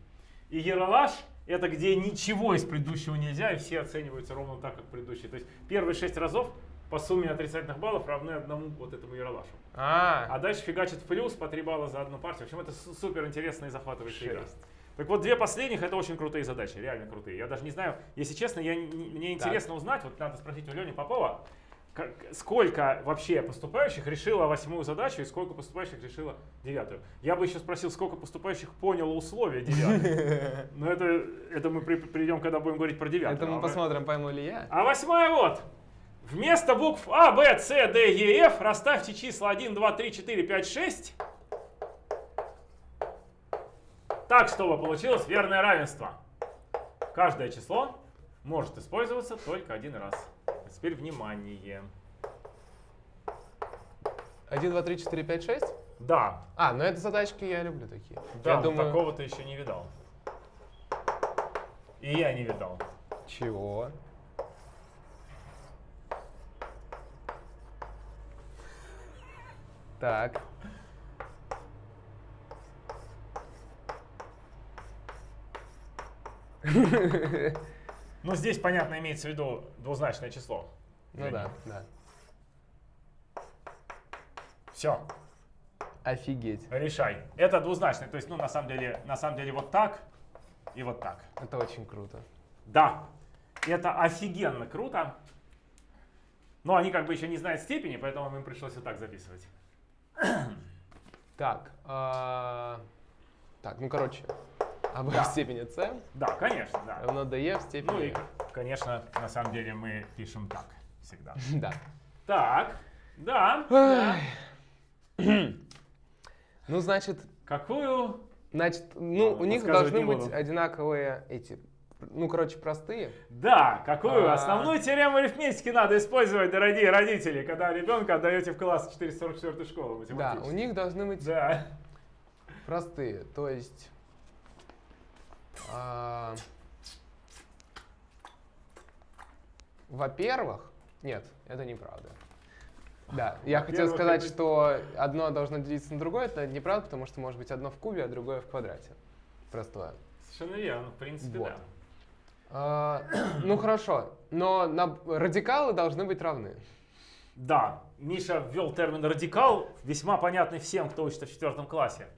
И Яралаш это где ничего из предыдущего нельзя, и все оцениваются ровно так, как предыдущие. То есть первые шесть разов по сумме отрицательных баллов равны одному вот этому Яралашу. А, А дальше фигачит плюс по 3 балла за одну партию. В общем, это су- супер интересная и захватывающая игра. Так вот, две последних это очень крутые задачи, реально крутые. Я даже не знаю, если честно, я, не- мне интересно узнать, вот надо спросить у Лени Попова, как- сколько вообще поступающих решило восьмую задачу и сколько поступающих решило девятую. Я бы еще спросил, сколько поступающих поняло условия девятой. Но это, это мы при- придем, когда будем говорить про девятую. это мы А посмотрим, пойму ли я. а восьмая вот. Вместо букв А, Б, С, Д, Е, Ф расставьте числа 1, 2, 3, 4, 5, 6. Так, чтобы получилось верное равенство. Каждое число может использоваться только один раз. А теперь внимание. 1, 2, 3, 4, 5, 6? Да, А, ну это задачки я люблю такие. да, я думаю... такого ты еще не видал. И я не видал. Чего? Так. Ну, здесь, понятно, имеется в виду двузначное число. Ну да, да. Все, Офигеть. решай. Это двузначное, то есть, ну, на самом деле, на самом деле вот так и вот так. Это очень круто. Да, это офигенно круто. Но они как бы еще не знают степени, поэтому им пришлось вот так записывать. Так. а, Так, ну короче. АБ Да. в степени С Да, конечно, да. равно ДЕ в степени Ну и, конечно, на самом деле мы пишем так всегда. Да. Так, да, да. Ну, значит, Какую? значит, ну, у них должны быть буду. одинаковые эти, ну, короче, простые. Да, какую? А. Основную теорему арифметики надо использовать, дорогие родители, когда ребенка отдаете в класс 444 школы Да, математической. у них должны быть Да. простые. То есть, а, во-первых, нет, это неправда. Да, я хотел сказать, это- что одно должно делиться на другое, это неправда, потому что может быть одно в кубе, а другое в квадрате. Простое. Совершенно верно, в принципе, Вот. да. А, ну хорошо, но на- радикалы должны быть равны. Да, Миша ввел термин радикал, весьма понятный всем, кто учится в четвертом классе.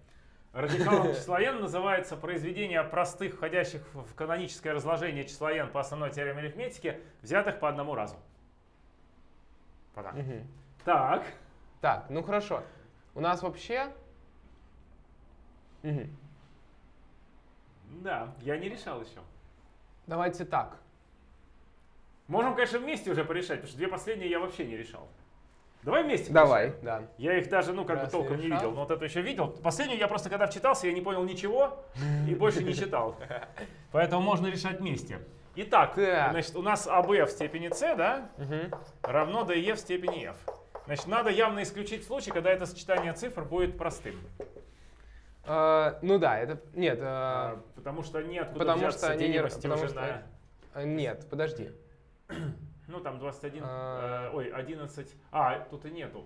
Радикалом числа n называется произведение простых, входящих в каноническое разложение числа n по основной теореме арифметики, взятых по одному разу. Так. Мгм. Так, Так, ну хорошо. У нас вообще... Мгм. да, я не решал еще. Давайте так. Можем, конечно, вместе уже порешать, потому что две последние я вообще не решал. Давай вместе Давай, да. Я их даже, ну, как бы толком не видел, но вот эту еще видел. Последнюю я просто когда вчитался, я не понял ничего и больше не читал. Поэтому можно решать вместе. Итак, Так. значит, у нас АБ в степени С, да, Мгм. равно ДЕ в степени F. Значит, надо явно исключить случай, когда это сочетание цифр будет простым. А, ну да, это... Нет, А, а, Потому что неоткуда потому взяться что они не- потому уже что- на... а, нет, подожди. Ну, там 21, А. э, ой, 11, а, тут и нету.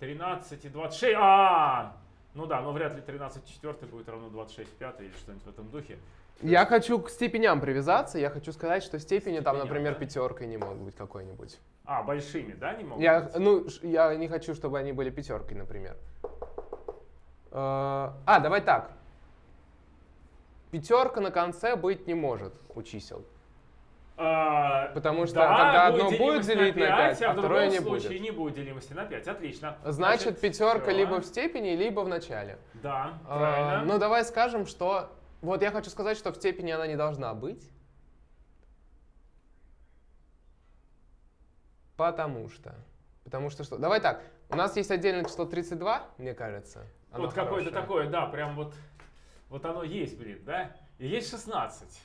13 и 26, а, ну да, но вряд ли 13 в четвертой будет равно 26 в пятой или что-нибудь в этом духе. Я хочу к степеням привязаться. Я хочу сказать, что степени там, Степеням, например, да? пятеркой не могут быть какой-нибудь. А, большими, да, не могут Я, быть? ну, я не хочу, чтобы они были пятеркой, например. Э, А, давай так. Пятерка на конце быть не может у чисел. А, Потому что да, тогда одно будет делить на 5, а а в второе не случае будет. не будет делимости на 5. Отлично. Значит, пятерка всё. либо в степени, либо в начале. Да, А, правильно. Ну, давай скажем, что... Вот я хочу сказать, что в степени она не должна быть. Потому что... Потому что что? Давай так. У нас есть отдельное число 32, мне кажется. Оно вот какое-то такое, да, прям вот, вот оно есть, блин, да? И есть 16.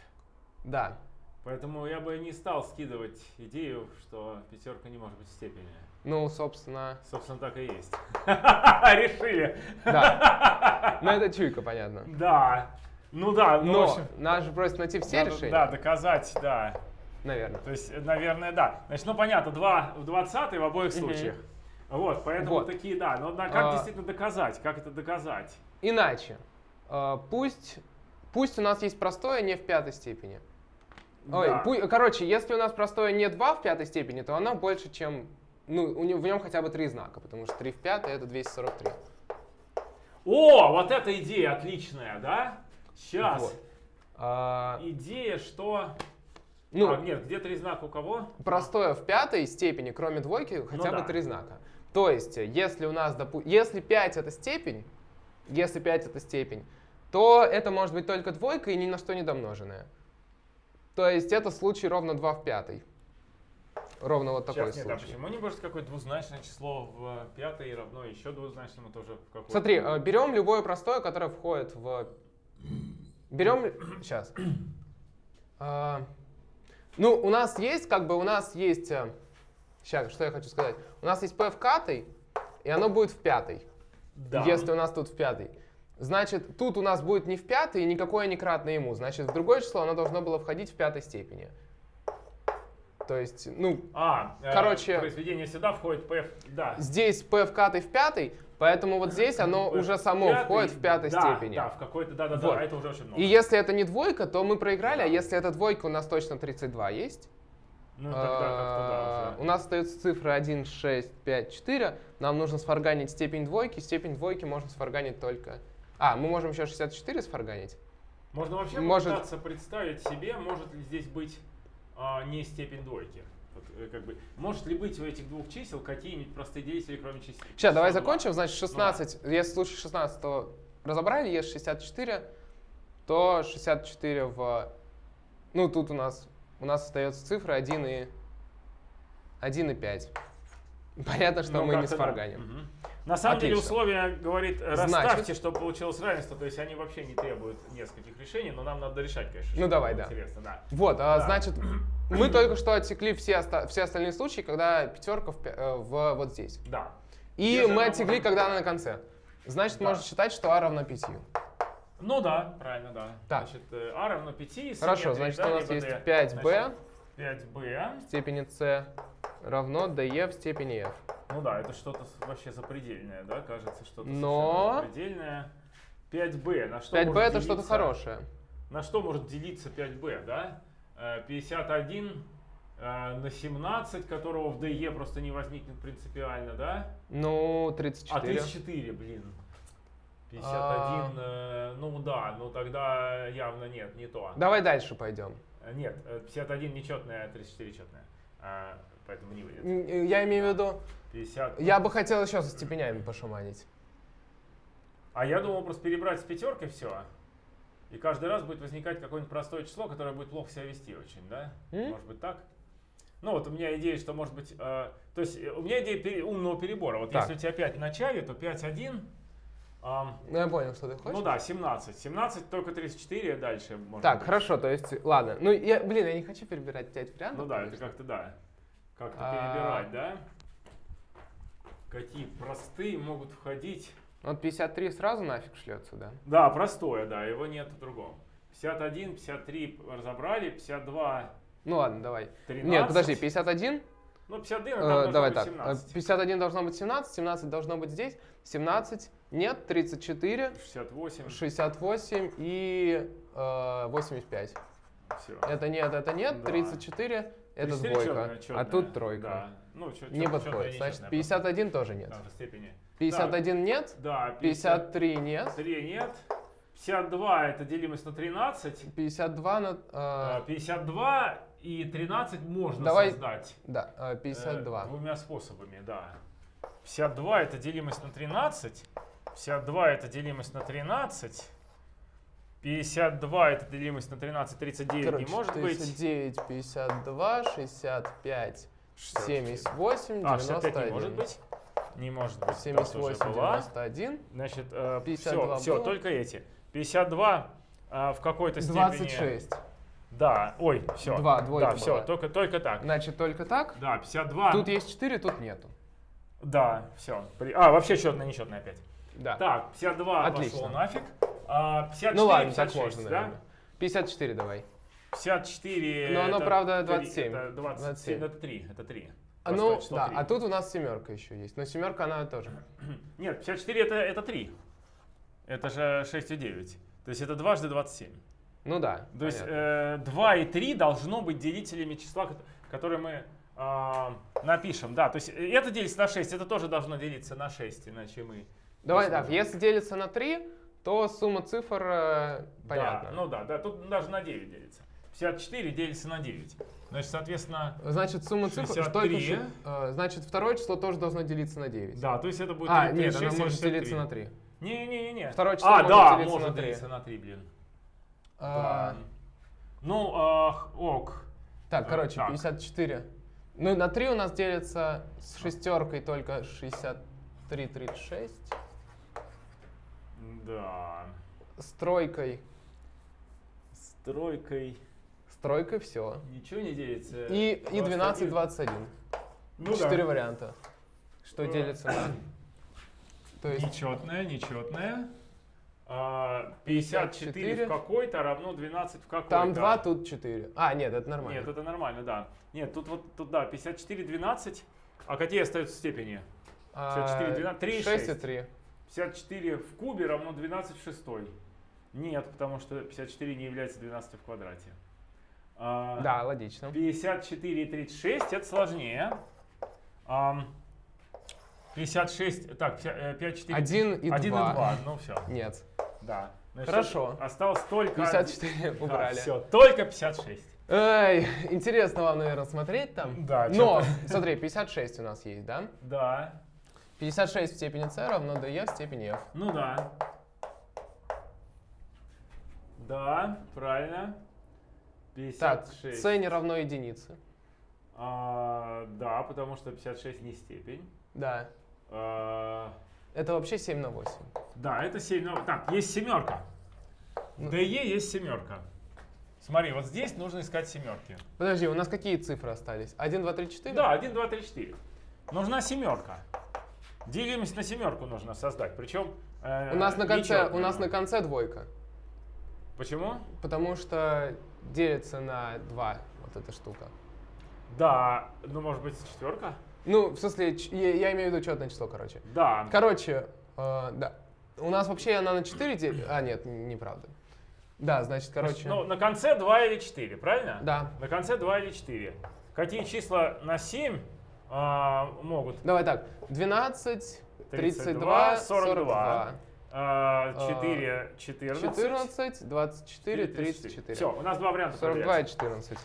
Да. Поэтому я бы не стал скидывать идею, что пятерка не может быть в степени. Ну, собственно, Собственно, так и есть. Решили. да. Ну, это чуйка, понятно. Да. Ну да, ну, Но общем, нас же просят найти все надо, решения. Да, доказать, да. Наверное. То есть, наверное, да. Значит, ну понятно, 2 в 20 в обоих случаях. Вот, поэтому Вот. такие, да. Но на- как А. действительно доказать? Как это доказать? Иначе. Э, Пусть, пусть у нас есть простое не в пятой степени. Ой, Да. пу- короче, если у нас простое не 2 в пятой степени, то оно больше, чем... Ну, у него, в нем хотя бы три знака, потому что 3 в пятой это 243. О, вот эта идея отличная, да? Сейчас. Вот. А, Идея, что... ну, А, нет, где три знака у кого? простое в пятой степени, кроме двойки, хотя бы Ну да. три знака. То есть, если у нас, допу- если 5 это степень, если 5 это степень, то это может быть только двойка и ни на что не домноженная. То есть это случай ровно 2 в пятой. Ровно вот такой Сейчас, нет, а случай. почему не может какое-то двузначное число в пятой равно еще двузначному тоже в какой Смотри, э, берем любое простое, которое входит в... Берем... Сейчас. Ну, у нас есть, как бы, у нас есть... Сейчас, что я хочу сказать. У нас есть p в катой. и оно будет в пятой. Да. Если у нас тут в пятой. Значит, тут у нас будет не в пятой, и никакое не кратное ему. Значит, в другое число оно должно было входить в пятой степени. То есть, ну, А, э, Короче- произведение сюда входит PF, да. здесь p вкатой в пятой, поэтому вот здесь оно P уже само пятый, входит в пятой да, степени. Да, в какой-то, да-да-да, Вот. а это уже очень много. И если это не двойка, то мы проиграли, а если это двойка, у нас точно 32 есть. Ну, тогда как-то А, да, У уже. нас остаются цифры 1, 6, 5, 4. Нам нужно сфарганить степень двойки. Степень двойки можно сфарганить только... А, мы можем еще 64 сфарганить? Можно вообще может- попытаться представить себе, может ли здесь быть а, не степень двойки. Вот, э, как бы, может ли быть у этих двух чисел какие-нибудь простые действия, кроме чисел? Сейчас, давай числа два? закончим. Значит, 16, если в случае 16, то разобрали, есть 64, то 64 в... Ну, тут у нас, у нас остается цифры 1 и, 1 и 5. Понятно, что Ну, мы не как-то да. сфарганим. На самом деле Отлично. условие говорит, э, Значит- расставьте, чтобы получилось равенство, то есть они вообще не требуют нескольких решений, но нам надо решать, конечно. Ну, давай, да. Интересно, да. Вот, а, Да. значит, мы только что отсекли все, оста- все остальные случаи, когда пятерка в, э, в- вот здесь. Да. И Если мы отсекли, может- когда она на конце. Значит, Да. можно считать, что а равно 5. Ну да, правильно, да. Так. Значит, э, а равно 5. Хорошо, значит, у нас есть 5b 5b. в степени c равно dE в степени f. Ну да, это что-то вообще запредельное, да, кажется, что-то Но- запредельное. 5b, на что 5b может это что-то хорошее. На что может делиться 5b, да? Э, 51 э, на 17, которого в DE просто не возникнет принципиально, да? Ну, А 34. 34, блин. 51, э, ну да, ну тогда явно нет, не то. Давай дальше пойдем. Э, Нет, э, 51 нечетная, 34 четная. А, поэтому не выйдет. Э, Я имею в виду, 50. я бы хотел еще со степенями пошаманить. А я думал просто перебрать с пятеркой все. И каждый раз будет возникать какое-нибудь простое число, которое будет плохо себя вести очень, да? М? Может быть так? Ну вот у меня идея, что может быть... э, то есть э, у меня идея пере- умного перебора. Вот Так. если у тебя 5 в начале, то 5, 1... ам, Ну, я понял, что ты хочешь. ну да, 17. 17 только 34 дальше можно. Так, быть. хорошо, то есть, ладно. Ну, я, блин, я не хочу перебирать 5 вариантов. Ну да, это конечно. как-то да. Как-то А. перебирать, да? Какие простые могут входить... Вот 53 сразу нафиг шлется, да? Да, простое, да, его нет в другом. 51, 53 разобрали, 52, Ну ладно, давай. 13. Нет, подожди, 51? Ну, 51, Э, там должно давай быть так. 17. э, 51 должно быть 17, 17 должно быть здесь, 17 нет, 34, 68, 68 и э, 85. все. Это нет, это нет, Да. 34 это 34 двойка, чёрная, а тут тройка. Да. Ну, чё- Не подходит. Значит, нечёрная 51 тоже нет. просто. Да, в степени. 51 нет, Да, 53 нет, 53 нет. 52 это делимость на 13. 52 на... А, э, 52 и 13 можно Давай создать. да, э, э, 52. двумя способами, да. 52 это делимость на 13. 52 это делимость на 13. 52 это делимость на 13, 39 Короче, не может быть. 39, 52, 65, 64. 78, А, 65 91. не может быть. Не может быть. 78, та тоже была. 91, Значит, 52 все, все, только эти. 52 а, в какой-то степени. 26. Да, ой, все. Два, двойка Да, все, была. только, только так. Значит, только так. Да, 52. Тут есть 4, тут нету. Да, все. А, вообще четное, нечетное опять. Да. Так, 52 Отлично. пошло нафиг. А, 54, ну ладно, 56, так можно, да? наверное. 54 давай. 54. Но оно, это правда, три- 27. Это 27, 27. это 3. Это 3. А, ну, да, а тут у нас семерка еще есть. Но семерка она тоже. Нет, 54 это, это 3. Это же 6 и 9. То есть это дважды 27. Ну да. То есть понятно. э, 2 и 3 должно быть делителями числа, кот- которые мы а, напишем. Да, то есть э, это делится на 6, это тоже должно делиться на 6, иначе мы... Давай так, сможем. если делится на 3, то сумма цифр э, понятно. Да, ну да, да, тут даже на 9 делится. 54 делится на 9. Значит, соответственно, Значит, сумма цифр... 63. Только, щи- э, значит, второе число тоже должно делиться на 9. да, то есть это будет А, 3, нет, 6, она может 63. делиться на 3. Не-не-не. Второе число а, может да, делиться может на три. делиться на 3, блин. А, Да. Ну, а, ок. Так, короче, так. 54. Ну, на 3 у нас делится с шестеркой только 63, 36. Да. С тройкой. С тройкой С тройкой все. ничего не делится. И, и 12, 21. 21. Ну Четыре да. варианта. Что Э, делится на... То есть Нечетное, нечетное. А, 54 54. в какой-то равно 12 в какой-то. там 2, тут 4. А, нет, это нормально. Нет, это нормально, да. Нет, тут вот, тут да, 54, 12. А какие остаются степени? 54, 12, 3 и 6 и 6. 3. 54 в кубе равно 12 в шестой. Нет, потому что 54 не является 12 в квадрате. А, Да, логично. 54 и 36 это сложнее. Ам, 56, так, 5, 4, 1 и 1 и 2. 2, ну все, Нет. да. Значит, Хорошо. Осталось только... 54 убрали. все, только 56. Эй, интересно вам, наверное, смотреть там. Да, Но, смотри, 56 у нас есть, да? Да, 56 в степени c равно df в степени f. ну да. Да, правильно. Так, 56. c не равно единице. А, да, потому что 56 не степень. Да. А, Это вообще 7 на 8. да, это 7. ну, Так, есть семерка. Ну. DE есть семерка. Смотри, вот здесь нужно искать семерки. Подожди, у нас какие цифры остались? 1, 2, 3, 4? Да, 1, 2, 3, 4. Нужна семерка. Делимость на семерку нужно создать. Причем э, У нас на конце, у нас на конце двойка. Почему? Потому что делится на 2 вот эта штука. Да, ну может быть четверка? Ну, в смысле, я, я имею в виду четное число, короче. Да. Короче, э, да. У нас вообще она на 4 делится. А, нет, неправда. Да, значит, короче. Ну, на конце 2 или 4, правильно? Да. На конце 2 или 4. Какие числа на 7 а, могут? Давай так. 12, 32, 32, 42. 42. А, 4, 14. 14, 24, 34. Все, у нас два варианта 42 проверять. и 14.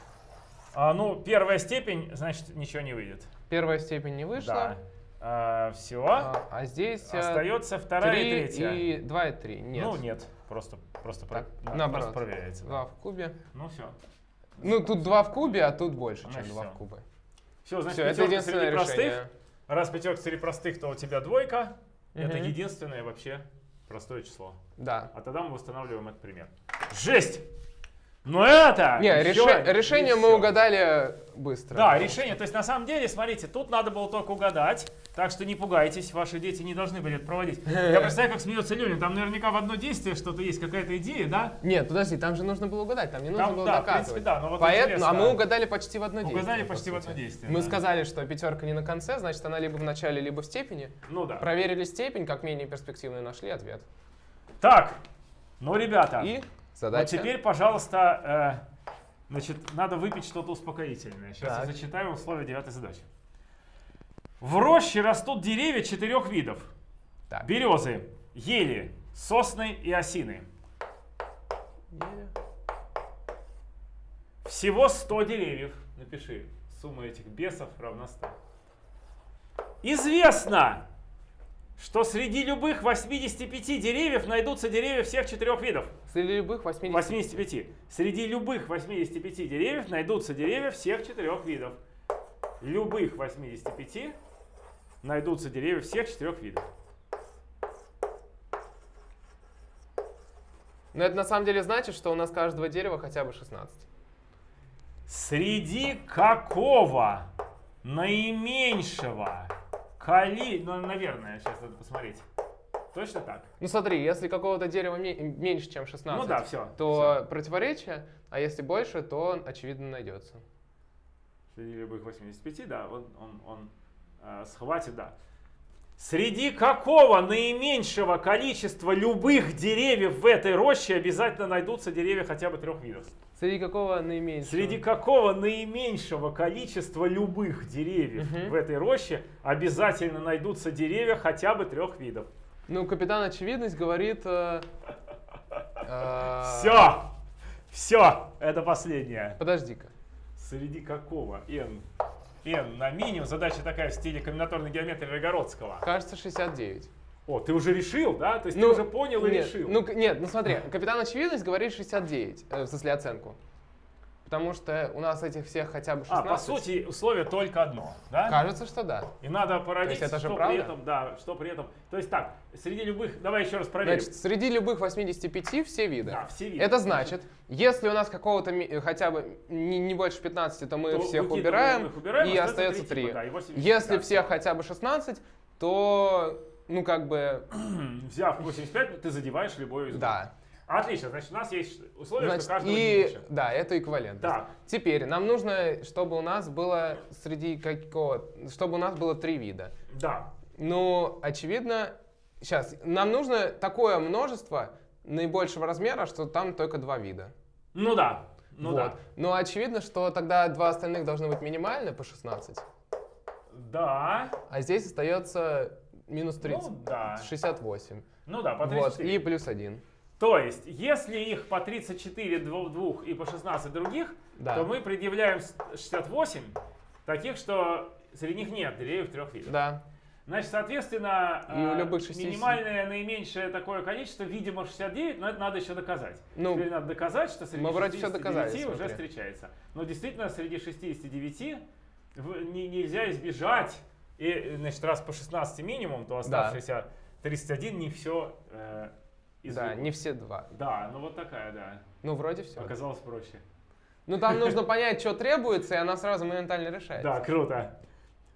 А, ну, первая степень, значит, ничего не выйдет. Первая степень не вышла. Да. все. А, а здесь э, Остается вторая и 3 третья. и 2 и 3. Нет. Ну, нет. Просто, просто, про- Так, да, наоборот. просто проверяется. да. 2 в кубе. Ну, все. Ну, тут 2 в кубе, а тут больше, чем Значит, 2 всё. в кубе. Все, значит, Все, это единственное простых. решение. Раз пятерка среди простых, то у тебя двойка. Это Мгм. единственное вообще простое число. Да. А тогда мы восстанавливаем этот пример. Жесть! Но это... Не, ещё реше- не решение мы угадали быстро. Да, решение. То есть на самом деле, смотрите, тут надо было только угадать. Так что не пугайтесь, ваши дети не должны были это проводить. Я представляю, как смеется Леня. Там наверняка в одно действие что-то есть, какая-то идея, да? Нет, подожди, там же нужно было угадать, там не нужно Там, было да, в доказывать. принципе, да, но вот Поэтому, интересно. а мы угадали почти в одно действие. Угадали по почти в сути. одно действие. Мы да. сказали, что пятерка не на конце, значит, она либо в начале, либо в степени. Ну да. Проверили степень, как менее перспективную, нашли ответ. Так, ну, ребята, И вот задача. теперь, пожалуйста, э, значит, надо выпить что-то успокоительное. Сейчас я Так. зачитаю условия девятой задачи. В роще растут деревья четырех видов. Так. Березы, ели, сосны и осины. Всего 100 деревьев. Напиши. Сумма этих бесов равна 100. Известно, что среди любых 85 деревьев найдутся деревья всех четырех видов. Среди любых 80... 85. Среди любых 85 деревьев найдутся деревья всех четырех видов. Любых 85 найдутся деревья всех четырех видов. Но это на самом деле значит, что у нас каждого дерева хотя бы 16. Среди какого наименьшего коли... Ну, наверное, сейчас надо посмотреть. Точно так? Ну смотри, если какого-то дерева ме- меньше, чем 16, Ну да, все. то противоречие, а если больше, то очевидно найдется. Среди любых 85, да, он, он, он схватит, да. Среди какого наименьшего количества любых деревьев в этой роще обязательно найдутся деревья хотя бы трех видов? Среди какого наименьшего? Среди какого наименьшего количества любых деревьев Мгм. в этой роще обязательно найдутся деревья хотя бы трех видов? Ну, капитан Очевидность говорит... э, э, Все! Все! Это последнее. Подожди-ка. Среди какого? N. N на минимум. Задача такая в стиле комбинаторной геометрии Рогородского. Кажется, 69. О, ты уже решил, да? То есть ты уже понял и нет, решил. Ну, нет, ну смотри, капитан Очевидность говорит 69, э, в смысле оценку. Потому что у нас этих всех хотя бы 16. а, по сути, условие только одно, да? Кажется, что да. И надо породить, есть это же что правда? при этом, да, что при этом. То есть так, среди любых, давай еще раз проверим. Значит, среди любых 85 все виды. да, все виды. Это значит, если у нас какого-то э, хотя бы не, не больше 15, то мы То всех убираем, их, убираем, и остается три 3. типа, да, и 80, Если да, всех хотя бы 16, то ну как бы, Взяв 85, ты задеваешь любой из да. Отлично, значит, у нас есть условие, Значит, что каждого и, меньше. да, это эквивалент. Так. Теперь нам нужно, чтобы у нас было среди какого, чтобы у нас было три вида. Да. Ну, очевидно, сейчас, нам нужно такое множество наибольшего размера, что там только два вида. Ну да. Ну вот. да. Но очевидно, что тогда два остальных должны быть минимальны по 16, Да. а здесь остается минус 30, Ну да. 68. Ну да, по Вот, 34. и плюс 1. То есть, если их по 34 дво- двух и по 16 других, Да. то мы предъявляем с- 68 таких, что среди них нет деревьев трех видов. Да. Значит, соответственно, И у э, любых 60. минимальное наименьшее такое количество, видимо, 69, но это надо еще доказать. Ну, Теперь надо доказать, что среди мы вроде всё 69 доказали, уже смотри. встречается. Но действительно, среди 69 в- не- нельзя избежать, и, значит, раз по 16 минимум, то оставшиеся 31 не все э, Да, не все два. Да, ну вот такая, да. Ну, вроде все. Оказалось проще. Ну, там нужно понять, что требуется, и она сразу моментально решается. Да, круто.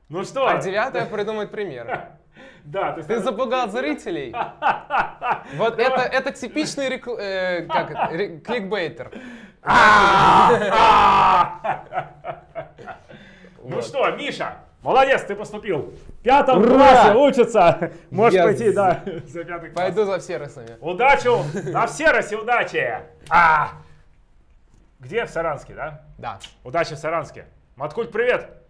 Ну что? А девятое придумать пример. Да, то есть Ты надо- запугал зрителей. Вот это, это типичный рекл- э, как это, ре- кликбейтер. Ну Вот. что, Миша, молодец, ты поступил. В пятом Ура! классе учится. Можешь Я пойти, да, за пятый класс. Пойду за сервисами. Удачу, на все России удачи. А! Где? В Саранске, да? Да. Удачи в Саранске. Маткульт, привет.